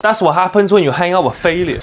That's what happens when you hang out with failure.